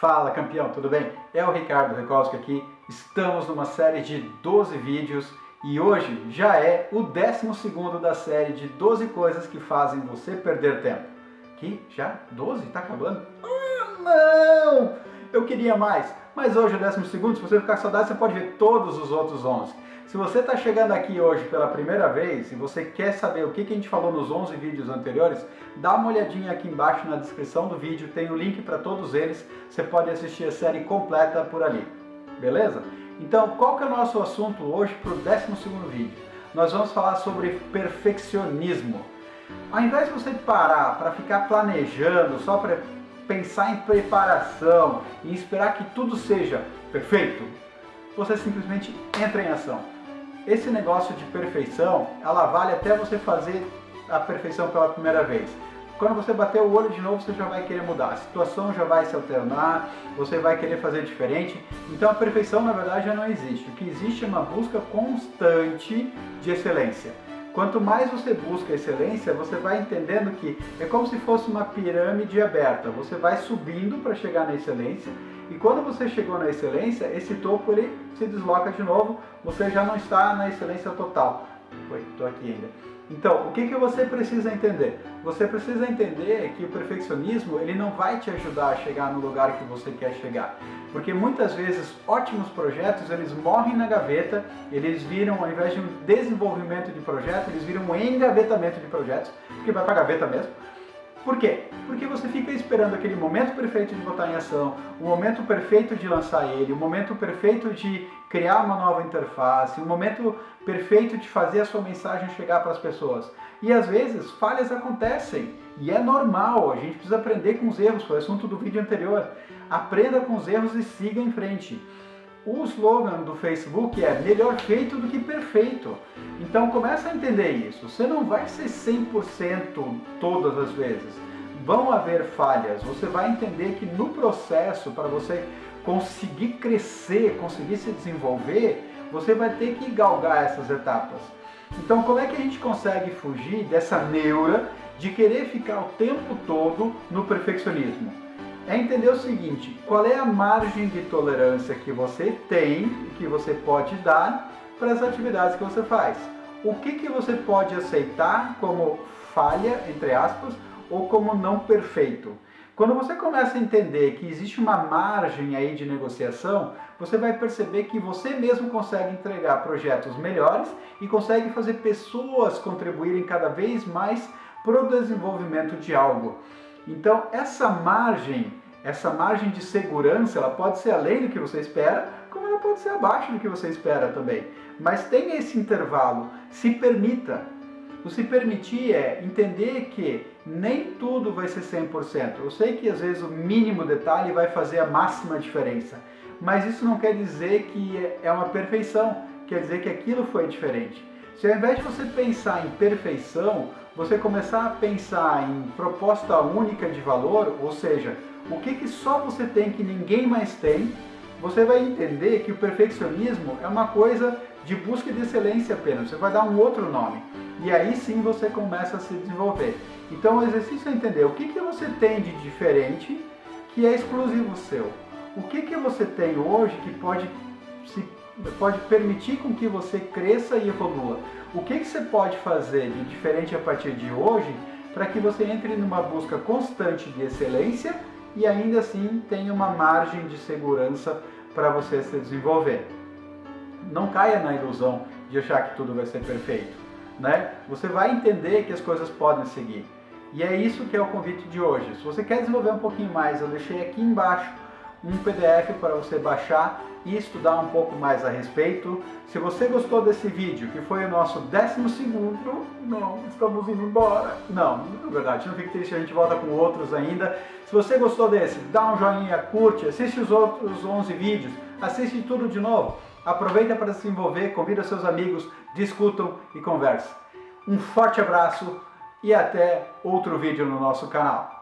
Fala campeão, tudo bem? É o Ricardo Rekowski aqui, estamos numa série de 12 vídeos e hoje já é o 12º da série de 12 coisas que fazem você perder tempo. Que? Já? 12? Tá acabando? Ah, não! Eu queria mais, mas hoje é o 12º, se você ficar com saudade você pode ver todos os outros 11. Se você está chegando aqui hoje pela primeira vez e você quer saber o que, a gente falou nos 11 vídeos anteriores, dá uma olhadinha aqui embaixo na descrição do vídeo, tem o link para todos eles, você pode assistir a série completa por ali, beleza? Então, qual que é o nosso assunto hoje para o 12 vídeo? Nós vamos falar sobre perfeccionismo. Ao invés de você parar para ficar planejando, só para pensar em preparação e esperar que tudo seja perfeito, você simplesmente entra em ação esse negócio de perfeição, ela vale até você fazer a perfeição pela primeira vez. Quando você bater o olho de novo, você já vai querer mudar. A situação já vai se alternar, você vai querer fazer diferente. Então a perfeição, na verdade, já não existe. O que existe é uma busca constante de excelência. Quanto mais você busca excelência, você vai entendendo que é como se fosse uma pirâmide aberta. Você vai subindo para chegar na excelência e quando você chegou na excelência, esse topo ele se desloca de novo, você já não está na excelência total. Oi, estou aqui ainda. Então, o que, que você precisa entender? Você precisa entender que o perfeccionismo ele não vai te ajudar a chegar no lugar que você quer chegar. Porque muitas vezes ótimos projetos eles morrem na gaveta, eles viram, ao invés de um desenvolvimento de projeto, eles viram um engavetamento de projetos, que vai para a gaveta mesmo. Por quê? Porque você fica esperando aquele momento perfeito de botar em ação, o momento perfeito de lançar ele, o momento perfeito de criar uma nova interface, o momento perfeito de fazer a sua mensagem chegar para as pessoas. E às vezes falhas acontecem e é normal, a gente precisa aprender com os erros, foi o assunto do vídeo anterior. Aprenda com os erros e siga em frente. O slogan do Facebook é melhor feito do que perfeito. Então começa a entender isso. Você não vai ser 100% todas as vezes. Vão haver falhas. Você vai entender que no processo, para você conseguir crescer, conseguir se desenvolver, você vai ter que galgar essas etapas. Então como é que a gente consegue fugir dessa neura de querer ficar o tempo todo no perfeccionismo? é entender o seguinte, qual é a margem de tolerância que você tem, que você pode dar para as atividades que você faz. O que, que você pode aceitar como falha, entre aspas, ou como não perfeito. Quando você começa a entender que existe uma margem aí de negociação, você vai perceber que você mesmo consegue entregar projetos melhores e consegue fazer pessoas contribuírem cada vez mais para o desenvolvimento de algo. Então, essa margem essa margem de segurança ela pode ser além do que você espera, como ela pode ser abaixo do que você espera também. Mas tenha esse intervalo, se permita. O se permitir é entender que nem tudo vai ser 100%. Eu sei que às vezes o mínimo detalhe vai fazer a máxima diferença, mas isso não quer dizer que é uma perfeição, quer dizer que aquilo foi diferente. Se ao invés de você pensar em perfeição, você começar a pensar em proposta única de valor, ou seja, o que, que só você tem que ninguém mais tem, você vai entender que o perfeccionismo é uma coisa de busca de excelência apenas, você vai dar um outro nome. E aí sim você começa a se desenvolver. Então o exercício é entender o que, que você tem de diferente que é exclusivo seu. O que, que você tem hoje que pode, se, pode permitir com que você cresça e evolua. O que, que você pode fazer de diferente a partir de hoje para que você entre numa busca constante de excelência e ainda assim tem uma margem de segurança para você se desenvolver. Não caia na ilusão de achar que tudo vai ser perfeito. Né? Você vai entender que as coisas podem seguir. E é isso que é o convite de hoje. Se você quer desenvolver um pouquinho mais, eu deixei aqui embaixo um PDF para você baixar e estudar um pouco mais a respeito. Se você gostou desse vídeo, que foi o nosso 12 segundo, não, estamos indo embora. Não, na verdade, não fique triste, a gente volta com outros ainda. Se você gostou desse, dá um joinha, curte, assiste os outros 11 vídeos, assiste tudo de novo. Aproveita para se envolver, convida seus amigos, discutam e conversem. Um forte abraço e até outro vídeo no nosso canal.